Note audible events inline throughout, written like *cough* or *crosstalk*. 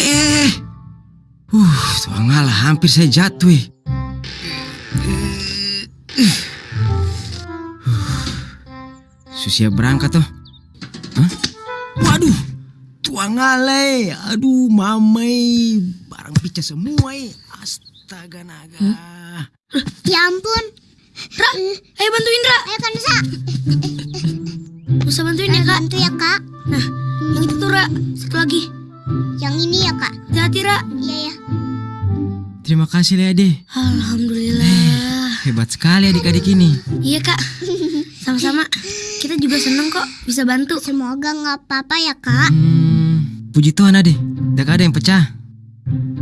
Eh, uh, ngalah hampir saya jatuh. eh. Susia berangkat toh. Hah? Waduh, tuang ngale. Aduh, mamai. Barang pica semua eh. Astaga naga. Ya ampun. Ra, ayo bantuin Ra. Ayo Kansa. Bisa bantuin ya kak. Bantu ya kak. Nah, yang itu tuh Ra. Satu lagi. Yang ini ya kak. Hati-hati Ra. Iya ya. Terima kasih Leade. Alhamdulillah. Hebat sekali adik-adik ini. Iya kak. Sama-sama. Kita juga seneng kok bisa bantu. Semoga nggak apa-apa ya kak. Hmm, puji Tuhan ade, tidak ada yang pecah.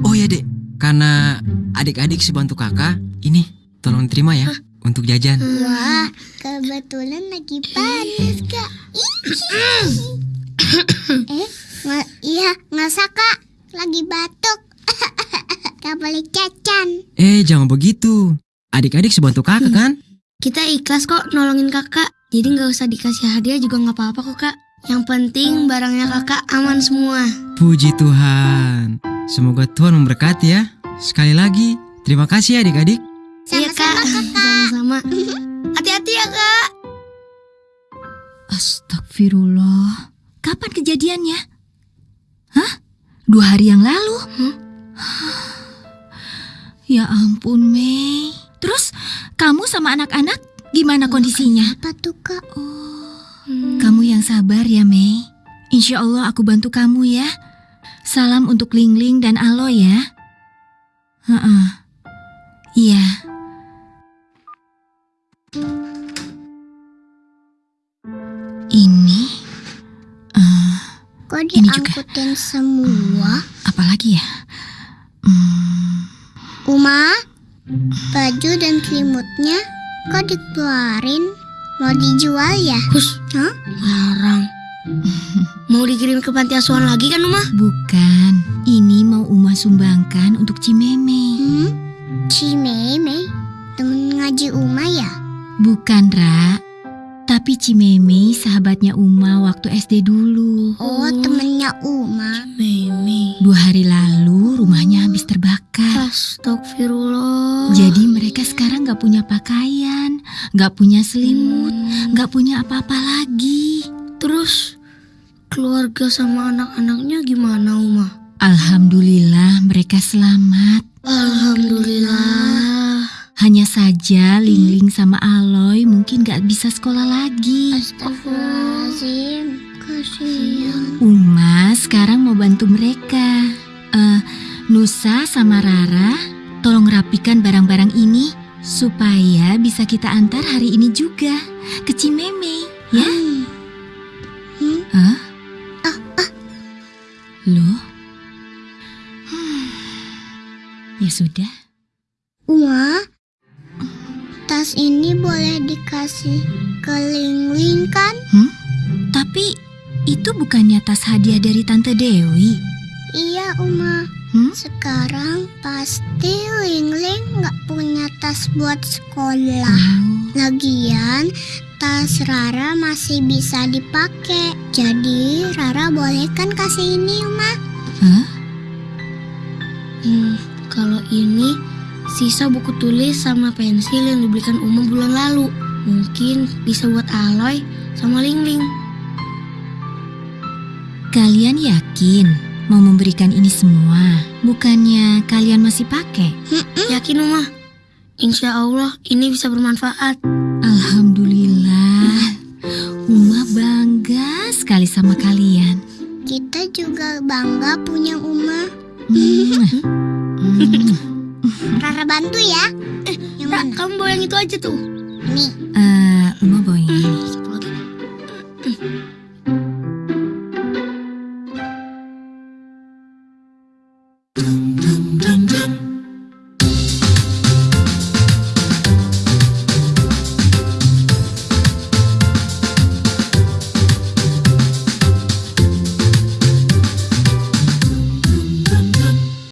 Oh ya dek, karena adik-adik sebantu kakak, ini tolong terima ya untuk jajan. Wah, kebetulan lagi panas kak. *coughs* eh, nggak, iya nggak usah kak. Lagi batuk. *laughs* Gak boleh cacan. Eh jangan begitu, adik-adik sebantu kakak kan? Kita ikhlas kok nolongin kakak. Jadi nggak usah dikasih hadiah juga nggak apa-apa kok kak. Yang penting barangnya kakak aman semua. Puji Tuhan. Semoga Tuhan memberkati ya. Sekali lagi, terima kasih ya adik-adik. *laughs* Hati-hati ya kak. Astagfirullah. Kapan kejadiannya? Hah? Dua hari yang lalu? *sighs* Ya ampun, Mei. Terus kamu sama anak-anak gimana kondisinya? Apa tuh kak? Kamu yang sabar ya, Mei. Insya Allah aku bantu kamu ya. Salam untuk Ling Ling dan Alo ya. Heeh. Kok Ini juga. diangkutin semua? apalagi ya? Hmm, Uma, baju dan selimutnya kok dikeluarin? Mau dijual ya? Hus. Hah? Larang. *laughs* Mau dikirim ke panti asuhan lagi kan Uma? bukan. Ini mau Uma sumbangkan untuk Cimeme. Hmm? Cimeme? Temen ngaji Uma ya? Bukan, Ra. Tapi Cimeme sahabatnya Uma waktu SD dulu. Oh, temennya Uma. Mimi. Dua hari lalu rumahnya habis terbakar. Astagfirullah. Jadi mereka sekarang gak punya pakaian, gak punya selimut, Hmm. gak punya apa-apa lagi. Terus keluarga sama anak-anaknya gimana Uma? Alhamdulillah mereka selamat. Alhamdulillah. Hanya saja Lingling sama Aloy mungkin gak bisa sekolah lagi. Astagfirullahaladzim. Kasihan. Uma sekarang mau bantu mereka. Eh, Nusa sama Rara, tolong rapikan barang-barang ini supaya bisa kita antar hari ini juga ke Cimeme, ya? Hmm? Hah? Loh? Hmm. *sighs* Ya sudah. Tas ini boleh dikasih ke Ling-Ling kan? Tapi itu bukannya tas hadiah dari Tante Dewi. Iya, Uma. Hmm? Sekarang pasti Ling-Ling nggak punya tas buat sekolah. Oh, Lagian, tas Rara masih bisa dipakai. Jadi, Rara boleh kan kasih ini, Uma? Hah? Hmm, kalau ini sisa buku tulis sama pensil yang dibelikan Uma bulan lalu. Mungkin bisa buat Aloy sama Ling Ling. Kalian yakin mau memberikan ini semua? Bukannya kalian masih pakai? Yakin Uma? Insya Allah ini bisa bermanfaat. Alhamdulillah. Uma bangga sekali sama kalian. Kita juga bangga punya Uma. Hmm. *laughs* Hmm. Rara bantu ya. Eh, yang Ra, kamu bawa yang itu aja tuh. Nih. Eh, Uma bawa yang ini. Satu